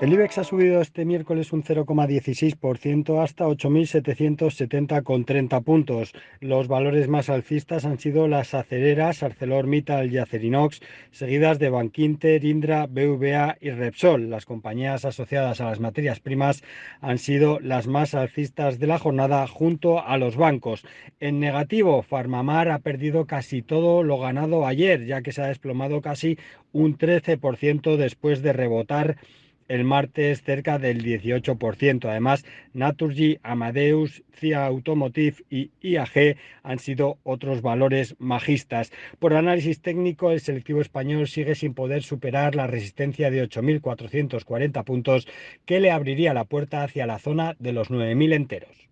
El IBEX ha subido este miércoles un 0,16% hasta 8.770,30 puntos. Los valores más alcistas han sido las acereras ArcelorMittal y Acerinox, seguidas de Bankinter, Indra, BVA y Repsol. Las compañías asociadas a las materias primas han sido las más alcistas de la jornada junto a los bancos. En negativo, Farmamar ha perdido casi todo lo ganado ayer, ya que se ha desplomado casi un 13% después de rebotar el martes cerca del 18%. Además, Naturgy, Amadeus, CIA Automotive y IAG han sido otros valores majistas. Por análisis técnico, el selectivo español sigue sin poder superar la resistencia de 8.440 puntos que le abriría la puerta hacia la zona de los 9.000 enteros.